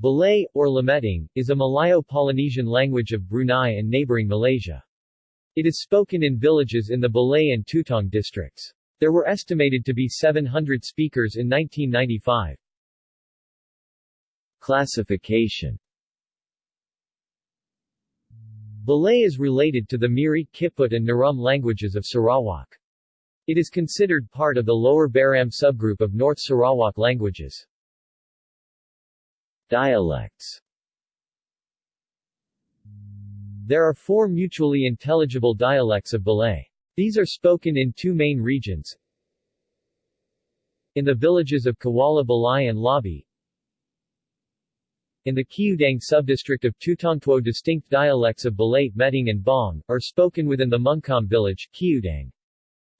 Belait, or Lemeting, is a Malayo-Polynesian language of Brunei and neighboring Malaysia. It is spoken in villages in the Belait and Tutong districts. There were estimated to be 700 speakers in 1995. Classification Belait is related to the Miri, Kiput and Narum languages of Sarawak. It is considered part of the Lower Baram subgroup of North Sarawak languages. Dialects There are four mutually intelligible dialects of Belait. These are spoken in two main regions. In the villages of Kuala Balai and Labi. In the Kiudang subdistrict of Tutong two distinct dialects of Belait, Meting and Bong, are spoken within the Mungkam village, Kiudang.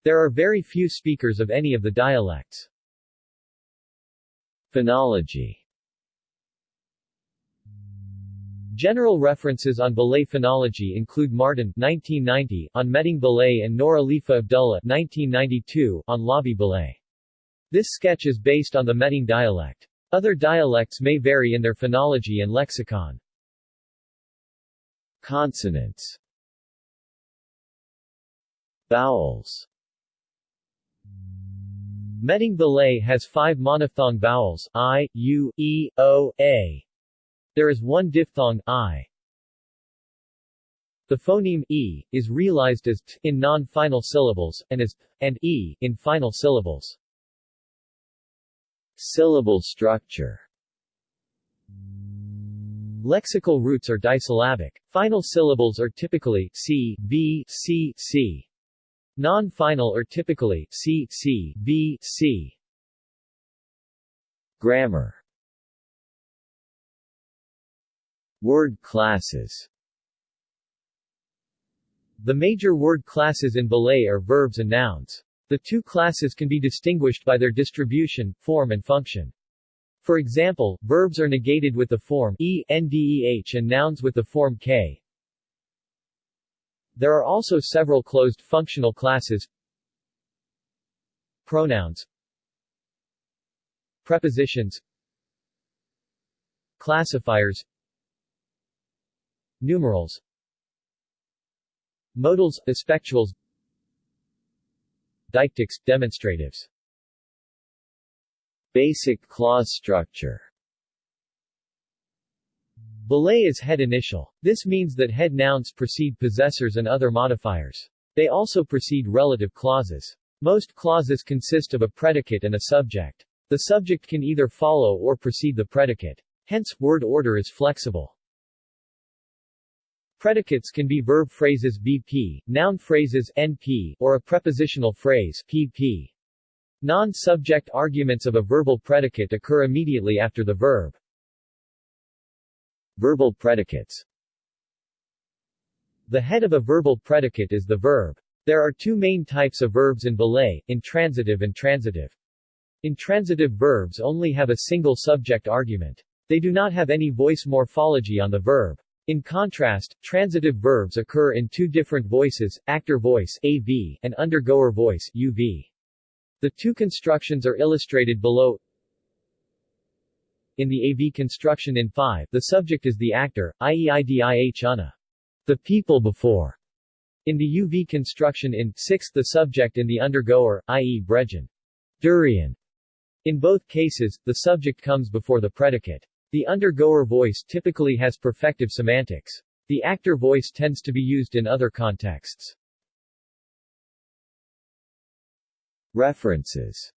There are very few speakers of any of the dialects. Phonology General references on Belait phonology include Martin 1990 on Meting Belait and Nora Alifa Abdullah 1992 on Labi Belait. This sketch is based on the Meting dialect. Other dialects may vary in their phonology and lexicon. Consonants Vowels Meting Belait has five monophthong vowels, i, u, e, o, a. There is one diphthong, i. The phoneme e is realized as t in non-final syllables, and as and e in final syllables. Syllable structure Lexical roots are disyllabic. Final syllables are typically c, b, c, c. Non-final are typically c, c, b, c. Grammar Word classes The major word classes in Belait are verbs and nouns. The two classes can be distinguished by their distribution, form and function. For example, verbs are negated with the form e, ndeh and nouns with the form k. There are also several closed functional classes. Pronouns Prepositions Classifiers Numerals Modals, aspectuals Deictics, demonstratives Basic clause structure Belait is head initial. This means that head nouns precede possessors and other modifiers. They also precede relative clauses. Most clauses consist of a predicate and a subject. The subject can either follow or precede the predicate. Hence, word order is flexible. Predicates can be verb phrases BP, noun phrases NP, or a prepositional phrase PP. Non-subject arguments of a verbal predicate occur immediately after the verb. Verbal predicates The head of a verbal predicate is the verb. There are two main types of verbs in Belait, intransitive and transitive. Intransitive verbs only have a single subject argument. They do not have any voice morphology on the verb. In contrast, transitive verbs occur in two different voices, actor voice AV and undergoer voice UV. The two constructions are illustrated below. In the AV construction in 5, the subject is the actor, i.e. idih una. The people before. In the UV construction in 6, the subject in the undergoer, i.e. Brejan. Durian. In both cases, the subject comes before the predicate. The undergoer voice typically has perfective semantics. The actor voice tends to be used in other contexts. References